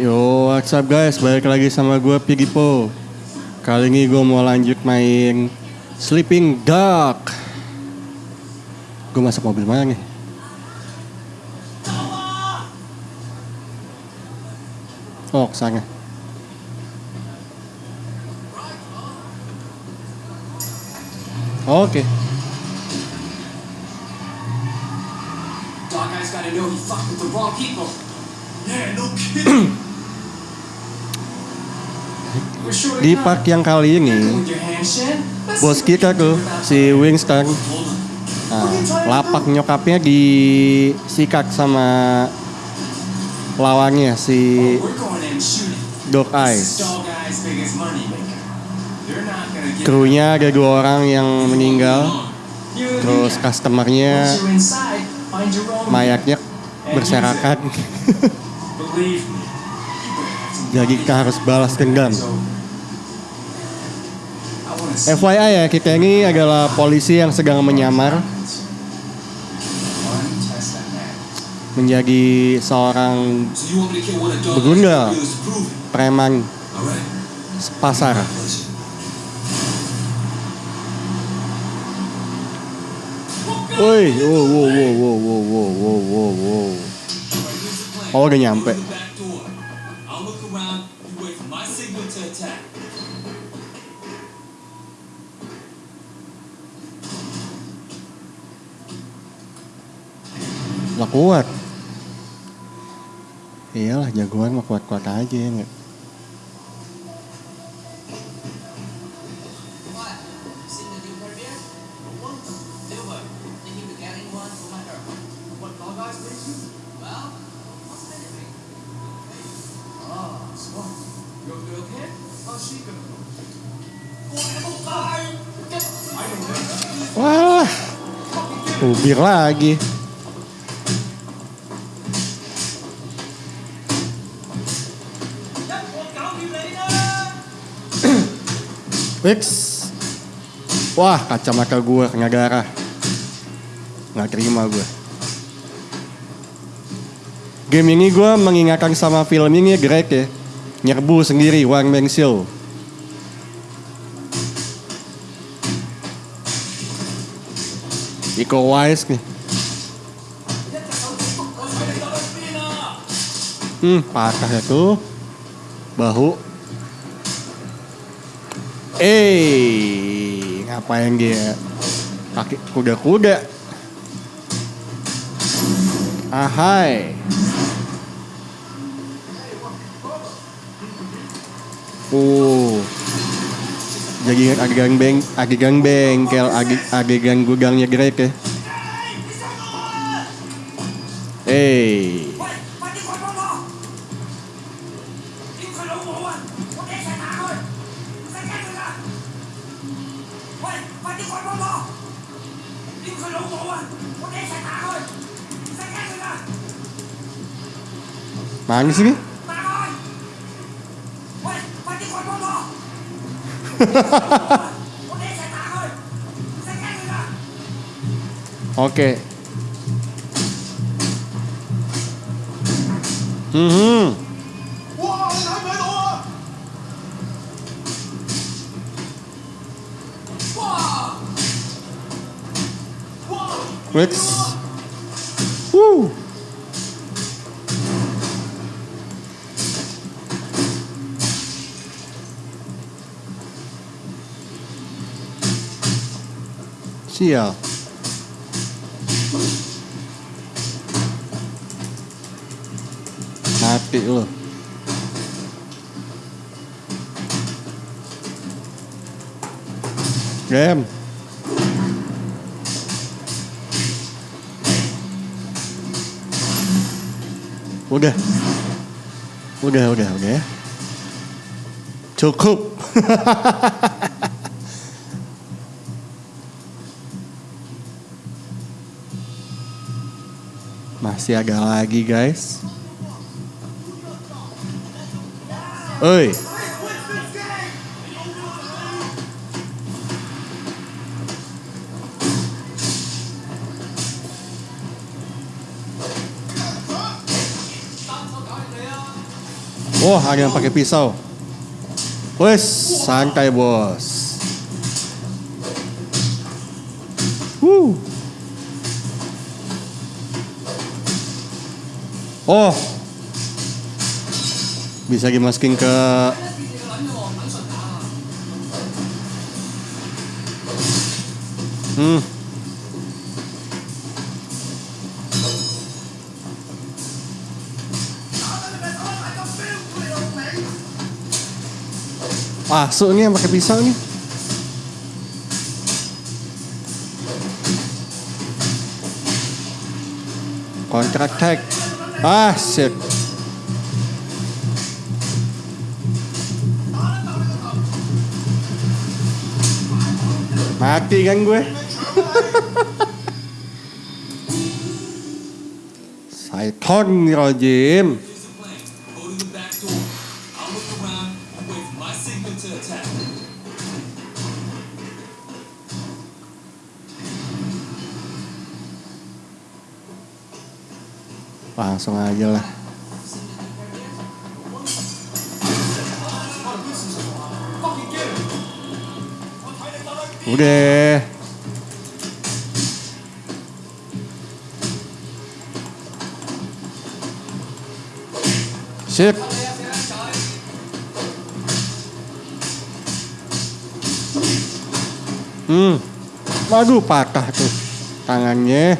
Yo, what's up guys? Balik lagi sama gue Pigipo. Kali ini gue mau lanjut main Sleeping Dog. Gue masuk mobil mana nih? Oh, ke sana. Oke. Dog guy's gotta know he fucked with the wrong people. Yeah, no kidding. di park yang kali ini bos kita tuh si Winston kan. nah, lapak nyokapnya disikat sama lawannya si Dog Eyes krunya ada dua orang yang meninggal. Terus customernya mayatnya berserakan. Jadi kita harus balas dendam. FYI ya, kita ini adalah polisi yang sedang menyamar menjadi seorang it? preman pasar. Woi, wow, wow, wow, wow, wow, wow, wow, wow. Oh, udah nyampe. nggak kuat. Iyalah jagoan mah kuat-kuat aja ya enggak. Wah, ubir lagi. Fix. Wah, kacamata gue kena darah. Nggak terima gue. Game ini gue mengingatkan sama film ini Greg ya. Nyerbu sendiri, one man show. Iko Wise nih. Hmm, patah ya tuh. Bahu. Eh, ngapain dia? Kaki kuda-kuda. Ahai. Uh. Jadi adegan beng, adegan bengkel, adegan gudangnya Greg ya. Eh. Nangis ini? Oke. -hmm. Wix. chìa hai triệu. Luôn, game udah udah udah udah cukup Masih ada lagi guys. Oi. Oh, ada yang pakai pisau. Wes, santai bos. Wuh. Oh, bisa dimasukin ke Hmm. Masuk nih yang pakai pisau nih. Counter attack. Ah, shit. Mati kan gue. Saiton Rojim. Langsung aja lah. Udah. Sip. Hmm. Waduh patah tuh tangannya.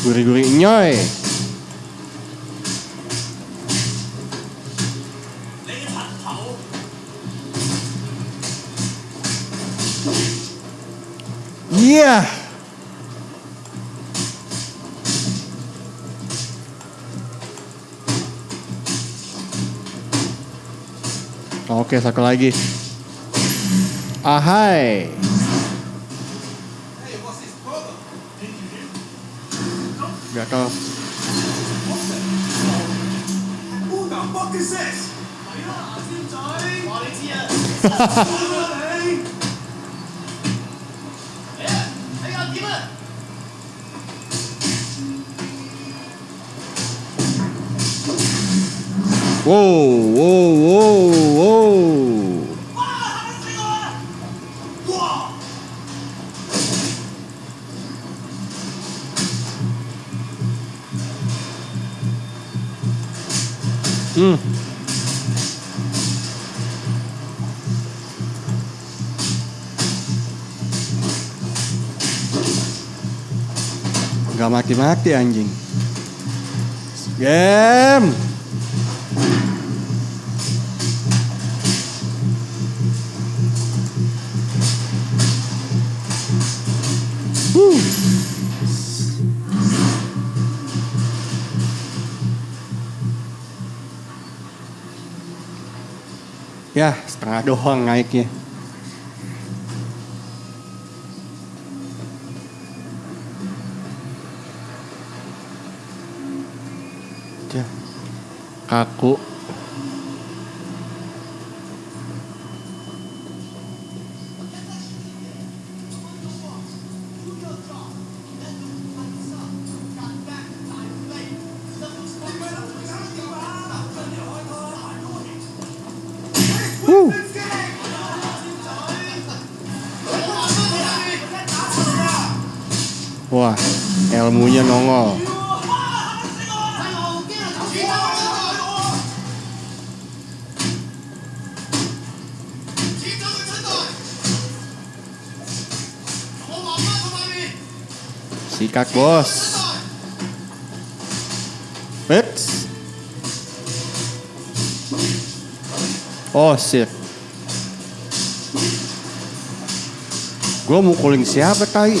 Guri-guri nyoy. Iya. Oke, satu lagi. Ahai. Gak tau. Who Wow, wow, wow, wow. Hmm. Gak mati-mati anjing. Game. Ya, setengah doang naiknya. Ya, kaku. Wah, ilmunya nongol. Sikat bos. Eits. Oh shit. Gue mukulin siapa tai?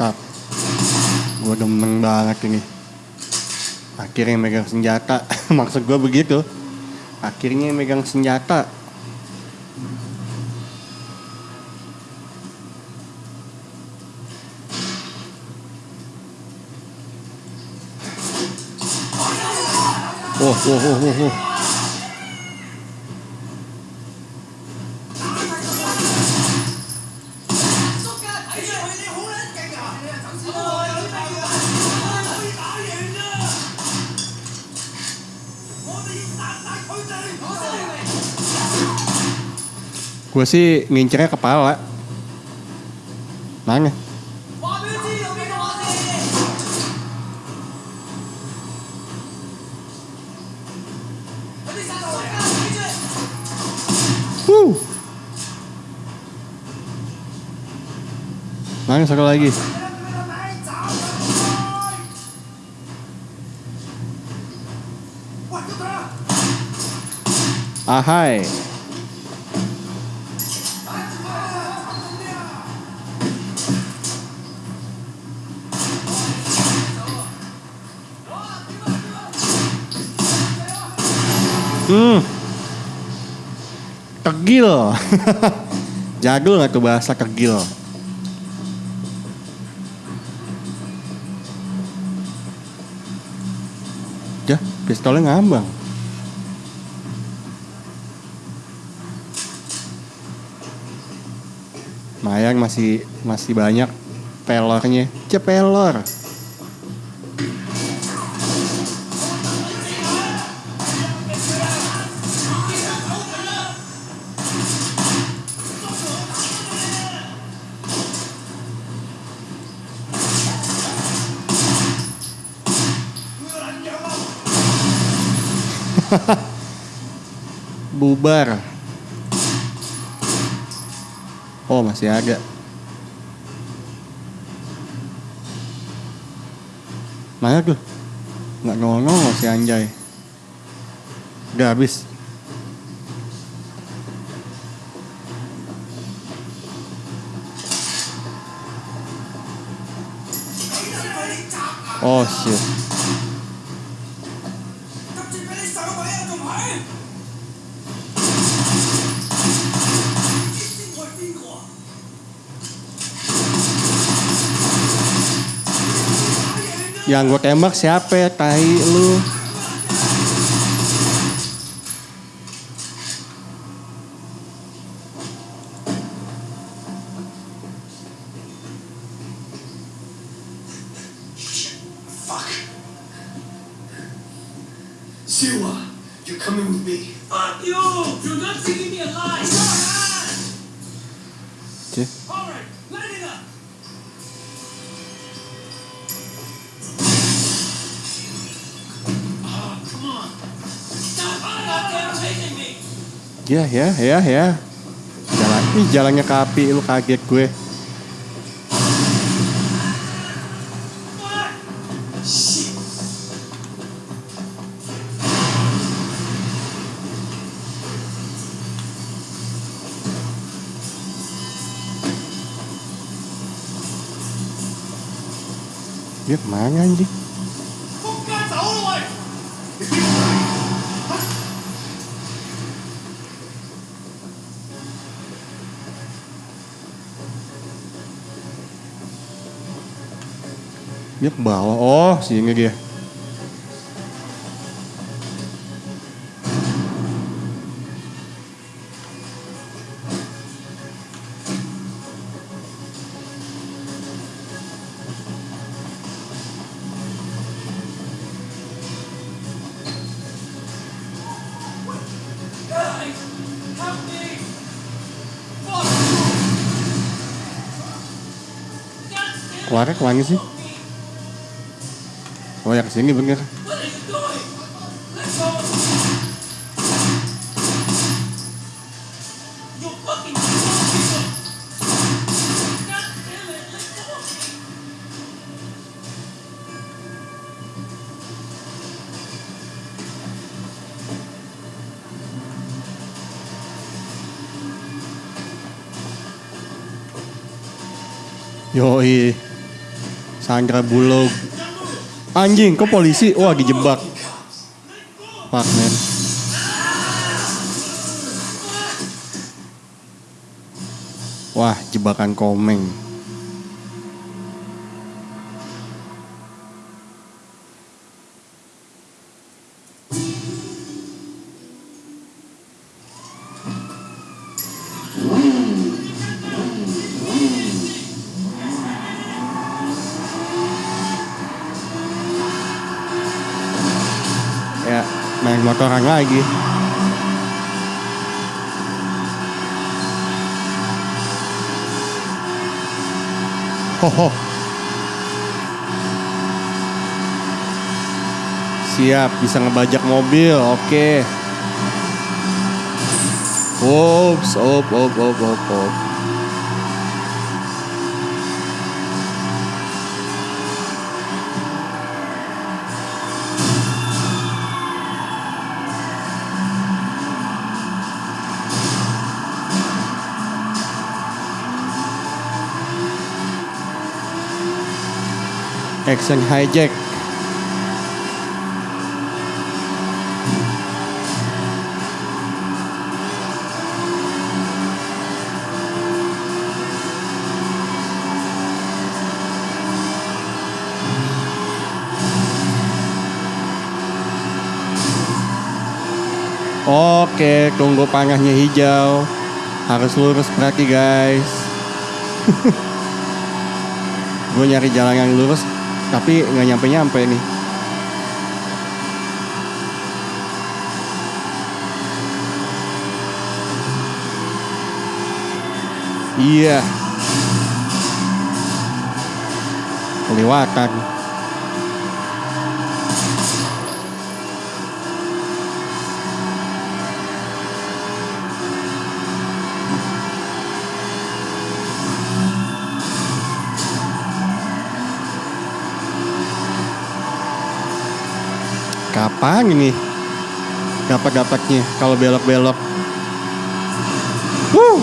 Mantap. Gue demen banget ini. Akhirnya megang senjata. Maksud gue begitu. Akhirnya megang senjata. Oh, oh, oh, oh, oh. Gue sih ngincernya kepala. Nangis. Nangis satu lagi. Ahai. Hmm. Tegil. Jadul nggak tuh bahasa tegil? Ya, pistolnya ngambang. Mayang masih masih banyak pelornya. Cepelor. Bubar. Oh, masih ada. Mana tuh? Nggak nongol si Anjay. Udah habis. Oh shit. Yang gue tembak siapa ya? Tai lu. Fuck. Siwa, you're coming with me. Fuck you! You're not taking me alive! Cih. Alright, light Ya, ya, ya, ya. Jalan, ih jalannya ke api, lu kaget gue. Dia ke mana anjing? Dia ke bawah. Oh, sini dia. Guys! Help me! Fuck! God damn it! Keluarnya ke mana sih? Oh ya ke sini bener. Yoi. Sandra Bullock. Anjing, kok polisi? Wah, dijebak. Fuck, man. Wah, jebakan komeng. Motoran lagi. Hoho. Siap, bisa ngebajak mobil. Oke. Ops, op, op, op, op, op. Action hijack. Oke, tunggu panahnya hijau. Harus lurus berarti guys. Gue nyari jalan yang lurus, tapi nggak nyampe-nyampe nih. Iya. Kelewatan. Kapan ini? Dapat-dapatnya kalau belok-belok. Wuh.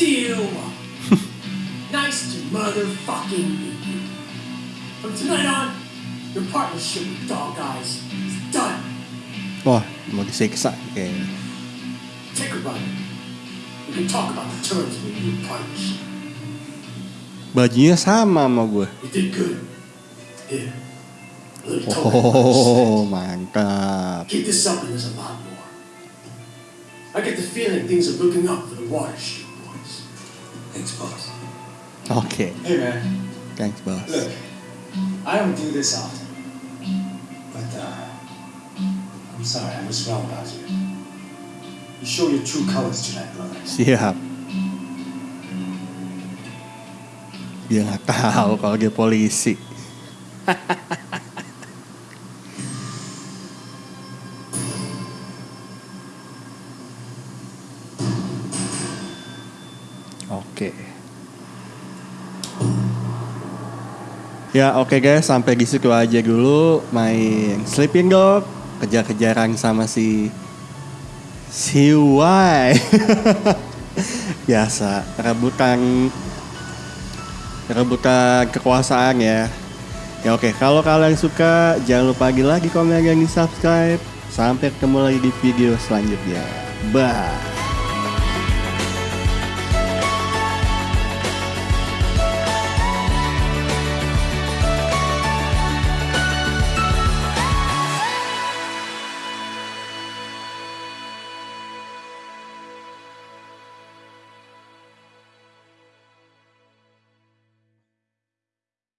See you. nice to motherfucking meet you. From tonight on, your partnership with Dog Eyes is done. Wah, mau disiksa kayaknya. Take a run. We can talk about the terms of new partnership. Bajunya sama sama gue. You did good. Here. A little token. Oh, mantap. Keep this up and there's a lot more. I get the feeling things are looking up for the Water. Thanks, boss. Oke, Hey man, thanks bos. look, I don't do this often, but uh, I'm sorry, I was wrong about you. You show your true colors tonight, brother. Siap. Dia nggak tahu kalau dia polisi. Ya oke guys, sampai di situ aja dulu main Sleeping Dog, kejar-kejaran sama si si Y. Biasa, rebutan rebutan kekuasaan ya. Ya oke, kalau kalian suka jangan lupa lagi lagi komen dan di subscribe. Sampai ketemu lagi di video selanjutnya. Bye.